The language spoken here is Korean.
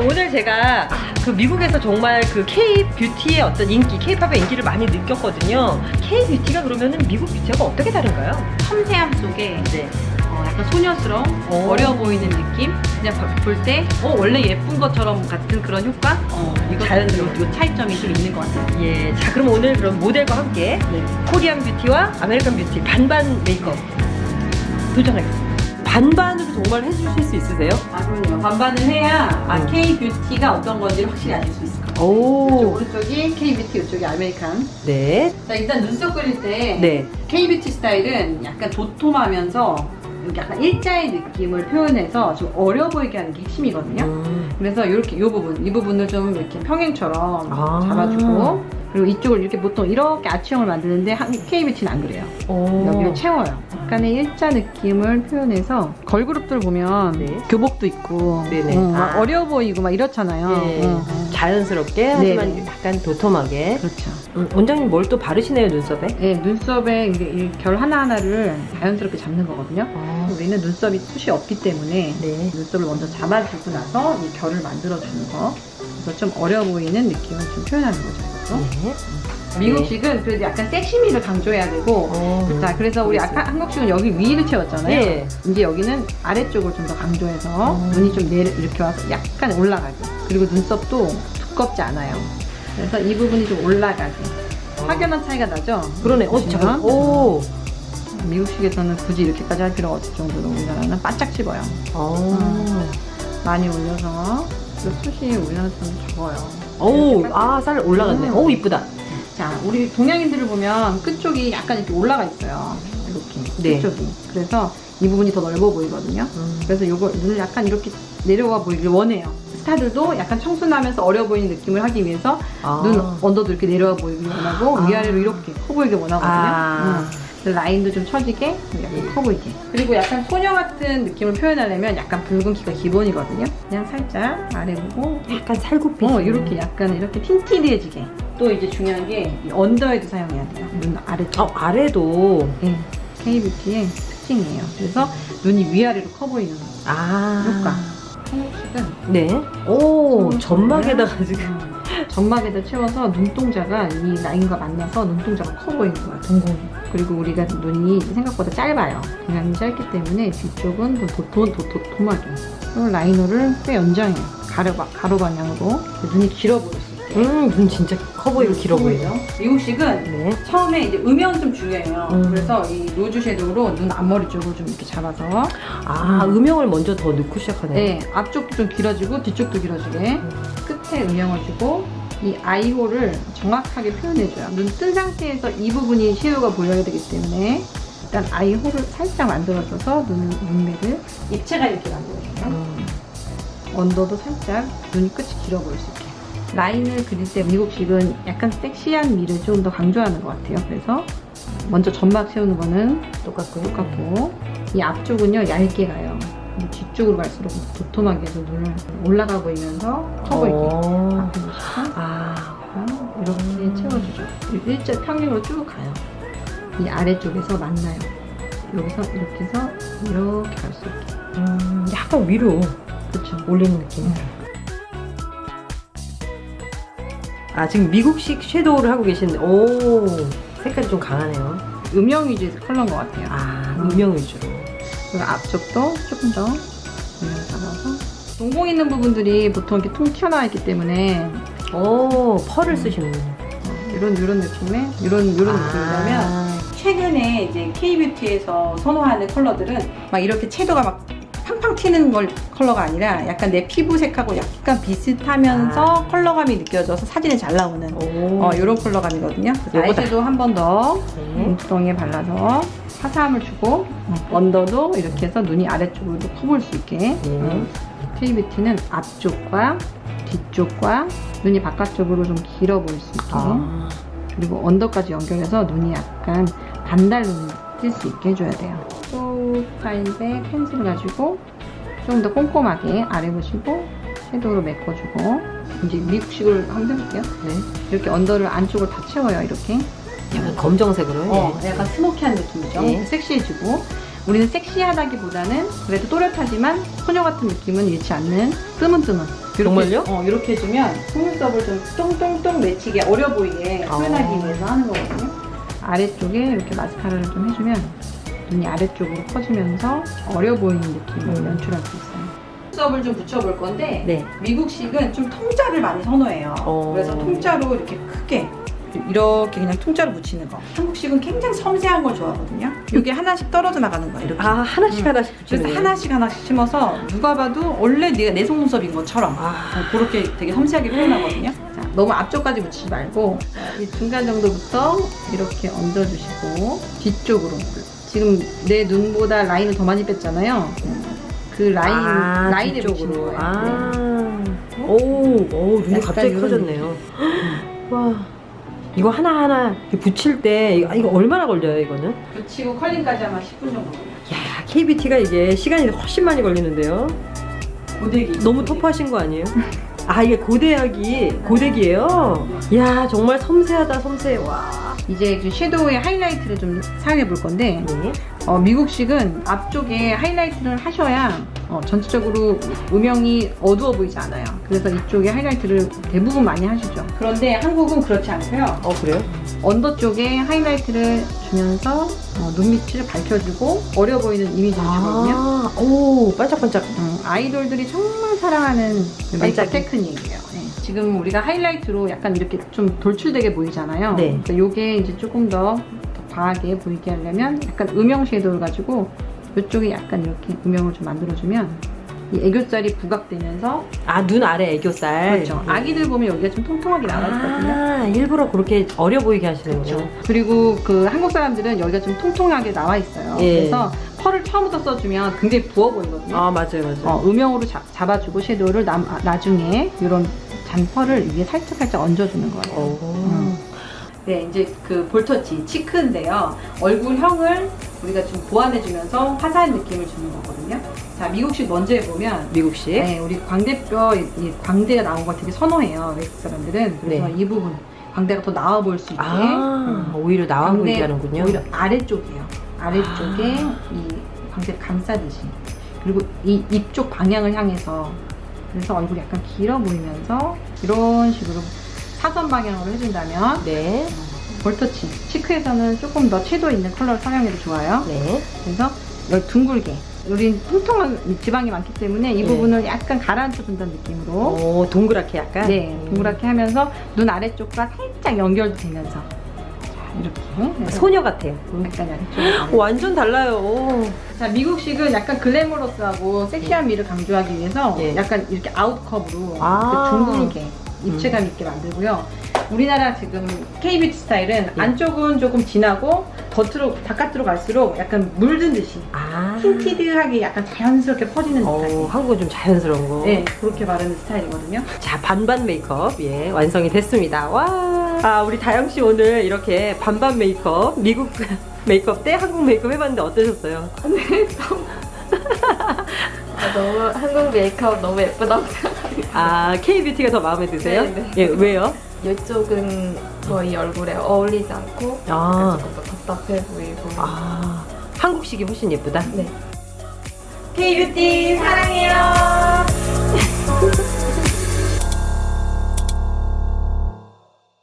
오늘 제가 그 미국에서 정말 그 K 뷰티의 어떤 인기, K 팝의 인기를 많이 느꼈거든요. K 뷰티가 그러면은 미국 뷰티하고 어떻게 다른가요? 섬세함 속에 네. 어, 약간 소녀스러운 오. 어려 보이는 느낌 그냥 볼 때 어, 원래 예쁜 것처럼 같은 그런 효과 어, 이거 자연스러운. 요 차이점이 좀 있는 것 같아요 예. 자, 그럼 오늘 그럼 모델과 함께 네. Korean beauty와 American beauty 반반 메이크업 도전하겠습니다. 반반으로 정말 해주실 수 있으세요? 아 그럼요 반반을 해야 아, 음. K 뷰티가 어떤 건지를 확실히 알수 있을 것 같아요 오. 오른쪽이 K 뷰티 이쪽이 American 네. 자 일단 눈썹 그릴 때 네. K 뷰티 스타일은 약간 도톰하면서 약간 일자의 느낌을 표현해서 좀 어려 보이게 하는 게 핵심이거든요 음. 그래서 이렇게 이 부분, 이 부분을 좀 이렇게 평행처럼 아. 잡아주고 그리고 이쪽을 이렇게 보통 이렇게 아치형을 만드는데 K뷰티는 안 그래요. 오. 여기를 채워요. 약간의 일자 느낌을 표현해서 걸그룹들 보면 네. 교복도 있고 네네. 어, 막 아. 어려 보이고 막 이렇잖아요. 예. 어, 어. 자연스럽게 하지만 네. 약간 도톰하게. 그렇죠. 음, 원장님 뭘 또 바르시네요 눈썹에? 예, 눈썹에 이게 이결 하나하나를 자연스럽게 잡는 거거든요. 아, 우리는 눈썹이 숱이 없기 때문에 네. 눈썹을 먼저 잡아주고 나서 이 결을 만들어주는 거. 그래서 좀 어려 보이는 느낌을 좀 표현하는 거죠. 이것도. 네. 미국식은 그래도 약간 섹시미를 강조해야 되고 어. 자 그래서 우리 아까 한국식은 여기 위를 채웠잖아요 예. 이제 여기는 아래쪽을 좀 더 강조해서 음. 눈이 좀 내려 이렇게 와서 약간 올라가게 그리고 눈썹도 두껍지 않아요 그래서 이 부분이 좀 올라가게 확연한 차이가 나죠 그러네. 어. 잠깐. 오. 미국식에서는 굳이 이렇게까지 할 필요가 없을 정도로 우리나라는 바짝 집어요 어. 많이 올려서 그리고 숱이 우리나라처럼 적어요 오, 아, 살 올라갔네. 음. 오, 이쁘다. 자, 우리 동양인들을 보면 끝쪽이 약간 이렇게 올라가 있어요. 이렇게 네. 끝쪽이. 그래서 이 부분이 더 넓어 보이거든요. 음. 그래서 요거 눈을 약간 이렇게 내려와 보이길 원해요. 스타들도 약간 청순하면서 어려 보이는 느낌을 하기 위해서 아. 눈 언더도 이렇게 내려와 보이길 원하고 아. 위아래로 이렇게 커 보이게 원하거든요. 아. 음. 그래서 라인도 좀 처지게 약간 커 보이게. 그리고 약간 소녀 같은 느낌을 표현하려면 약간 붉은 키가 기본이거든요. 그냥 살짝 아래 보고 약간 살구빛. 어, 이렇게 약간 이렇게 tinted해지게. 또 이제 중요한 게이 언더에도 사용해야 돼요. 눈 아래쪽. 어, 아래도. 예. K뷰티의 특징이에요. 그래서 눈이 위아래로 커 보이는 아. 효과. 한국식은 네. 오, 음, 점막에다가 지금. 음, 점막에다 채워서 눈동자가 이 라인과 만나서 눈동자가 커 보이는 거야, 동공이. 그리고 우리가 눈이 생각보다 짧아요. 그냥 짧기 때문에 뒤쪽은 좀 도톰, 도, 도톰하게. 라이너를 꽤 연장해요. 가로, 바- 가로 방향으로. 눈이 길어 있게. 음, 눈 진짜 커 보이고 길어 보이죠. 미국식은 네. 처음에 이제 음영은 좀 중요해요. 음. 그래서 이 로즈 섀도우로 눈 앞머리 쪽을 좀 이렇게 잡아서 아, 음영을 먼저 더 넣고 시작하네. 네, 앞쪽도 좀 길어지고 뒤쪽도 길어지게 끝에 음영을 주고 이 아이홀을 정확하게 표현해줘요. 눈 뜬 상태에서 이 부분이 섀도우가 보여야 되기 때문에 일단 아이홀을 살짝 만들어줘서 눈, 눈매를 입체가 이렇게 만들어줘요. 음. 언더도 살짝 눈이 끝이 길어 보일 수 있게. 라인을 그릴 때 미국식은 약간 섹시한 미를 좀 더 강조하는 것 같아요. 그래서 먼저 점막 세우는 거는 똑같고요. 똑같고 이 앞쪽은요 얇게 가요. 뒤쪽으로 갈수록 도톰하게 해서 눈을 올라가 보이면서 커 보이게 어. 이렇게 채워주죠. 일자 평행으로 쭉 가요. 이 아래쪽에서 만나요. 여기서 이렇게 해서 이렇게 갈 수 있게. 음, 약간 위로 그렇죠. 올리는 느낌. 아, 지금 미국식 섀도우를 하고 계신데, 오, 색깔이 좀 강하네요. 음영 위주의 컬러인 것 같아요. 아, 음영 위주로. 그리고 앞쪽도 조금 더 음영 잡아서 동공 있는 부분들이 보통 이렇게 통 튀어나와 있기 때문에 오, 펄을 쓰시는 어, 이런 이런 느낌의 이런 이런 느낌이라면 아, 최근에 이제 K뷰티에서 선호하는 컬러들은 막 이렇게 채도가 막 팡팡 튀는 걸 컬러가 아니라 약간 내 피부 색하고 약간 비슷하면서 아. 컬러감이 느껴져서 사진에 잘 나오는 오. 어, 이런 컬러감이거든요. 요거다. 아이섀도우 한번더 네. 눈두덩이에 발라서 화사함을 주고 언더도 이렇게 해서 눈이 아래쪽으로도 커 보일 수 있게 네. 어, K뷰티는 앞쪽과 뒤쪽과 눈이 바깥쪽으로 좀 길어 보일 수 있게 아, 그리고 언더까지 연결해서 눈이 약간 반달 눈이 뜰 수 있게 해줘야 돼요. 또 타입의 펜슬 가지고 좀 더 꼼꼼하게 아래 보시고 섀도우로 메꿔주고 이제 미국식을 한번 해볼게요. 네. 이렇게 언더를 안쪽을 다 채워요. 이렇게. 약간 검정색으로. 어, 예. 약간 스모키한 느낌이죠. 네. 섹시해지고 우리는 sek시하다기보다는 그래도 또렷하지만 소녀 같은 느낌은 잃지 않는 뜨문뜨문 이렇게, 정말요? 어, 이렇게 해주면 속눈썹을 좀 똥똥똥 맺히게 어려 보이게 아. 표현하기 위해서 하는 거거든요. 아래쪽에 이렇게 마스카라를 좀 해주면 눈이 아래쪽으로 커지면서 어려 보이는 느낌을 음. 연출할 수 있어요. 속눈썹을 좀 붙여볼 건데 네. 미국식은 좀 통짜를 많이 선호해요. 어. 그래서 통짜로 이렇게 크게 이렇게 그냥 통짜로 붙이는 거. 한국식은 굉장히 섬세한 걸 좋아하거든요. 이게 하나씩 떨어져 나가는 거예요. 이렇게. 아 하나씩 음. 하나씩 그래서 붙이는 하나씩 하나씩 심어서 누가 봐도 원래 네가 내 속눈썹인 것처럼 아. 어, 그렇게 되게 섬세하게 표현하거든요. 자, 너무 앞쪽까지 붙이지 말고 자, 이 중간 정도부터 이렇게 얹어주시고 뒤쪽으로 지금 내 눈보다 라인을 더 많이 뺐잖아요. 그 라인 아, 라인에. 붙이는 거예요. 네. 아. 오, 오 눈이 갑자기 커졌네요. 와. 이거 하나하나 붙일 때 이거, 이거 얼마나 걸려요, 이거는? 네. 붙이고 컬링까지 아마 10분 정도. 야, KBT가 이게 시간이 훨씬 많이 걸리는데요. 고데기. 너무 터프하신 거 아니에요? 아, 이게 고데기, 고데기예요? 야, 정말 섬세하다, 섬세해. 와. 이제 그 섀도우의 하이라이트를 좀 사용해 볼 건데 네. 어, 미국식은 앞쪽에 하이라이트를 하셔야 어, 전체적으로 음영이 어두워 보이지 않아요. 그래서 이쪽에 하이라이트를 대부분 많이 하시죠. 그런데 한국은 그렇지 않고요. 어, 그래요? 언더 쪽에 하이라이트를 주면서 어, 눈 밑을 밝혀주고 어려 보이는 이미지를 주거든요. 아, 오, 반짝반짝. 음, 아이돌들이 정말 사랑하는 그 메이크업. 테크닉이에요. 네. 지금 우리가 하이라이트로 약간 이렇게 좀 돌출되게 보이잖아요. 네. 그러니까 요게 이제 조금 더, 더 과하게 보이게 하려면 약간 음영 섀도우를 가지고 이쪽에 약간 이렇게 음영을 좀 만들어주면 이 애교살이 부각되면서 아, 눈 아래 애교살. 그렇죠. 아기들 보면 여기가 좀 통통하게 나와 있거든요. 아, 일부러 그렇게 어려 보이게 하시는군요. 그렇죠. 그리고 그 한국 사람들은 여기가 좀 통통하게 나와 있어요. 예. 그래서 펄을 처음부터 써주면 굉장히 부어 보이거든요. 아, 맞아요, 맞아요. 어, 음영으로 잡, 잡아주고 섀도우를 남- 아, 나중에 이런 잔펄을 위에 살짝 살짝 얹어주는 거예요. 오. 음. 네, 이제 그 볼터치 치크인데요. 얼굴형을 우리가 좀 보완해주면서 화사한 느낌을 주는 거거든요. 자, 미국식 먼저 해보면 미국식. 네, 우리 광대뼈 이, 이 광대가 나온 걸 되게 선호해요. 외국 사람들은 그래서 네. 이 부분 광대가 더 나와 보일 수 있게 아, 음. 오히려 나와 보이게 하는군요. 오히려 아래쪽이에요. 아래쪽에 아. 이 광대를 감싸듯이 그리고 이 입 쪽 방향을 향해서 그래서 얼굴이 약간 길어 보이면서 이런 식으로 사선 방향으로 해준다면 네, 볼터치 치크에서는 조금 더 채도 있는 컬러를 사용해도 좋아요. 네. 그래서 여기 둥글게 우린 통통한 지방이 많기 때문에 이 네. 부분을 약간 가라앉혀 준다는 느낌으로 오, 동그랗게 약간. 네 음. 동그랗게 하면서 눈 아래쪽과 살짝 연결도 되면서 자 이렇게 해서 소녀 같아요. 약간 아래쪽으로 완전 달라요. 자 미국식은 약간 글래머러스하고 섹시한 미를 강조하기 위해서 예. 약간 이렇게 out curve로 아. 이렇게 둥글게 입체감 있게 만들고요. 우리나라 지금 K-뷰티 스타일은 예. 안쪽은 조금 진하고 겉으로 바깥으로 갈수록 약간 물든 듯이 아. tinted하게 약간 자연스럽게 퍼지는 어, 스타일. 한국은 좀 자연스러운 거. 네, 그렇게 바르는 스타일이거든요. 자, 반반 메이크업, 예, 완성이 됐습니다. 와. 아, 우리 다영씨 오늘 이렇게 반반 메이크업, 미국 메이크업 때 한국 메이크업 해봤는데 어떠셨어요? 아, 너무 한국 메이크업 너무 예쁘다고 생각합니다. 아, K뷰티가 더 마음에 드세요? 네, 네. 예, 왜요? 이쪽은 저희 얼굴에 어울리지 않고 아. 조금 더 답답해 보이고 아, 한국식이 훨씬 예쁘다? 네. K뷰티 사랑해요!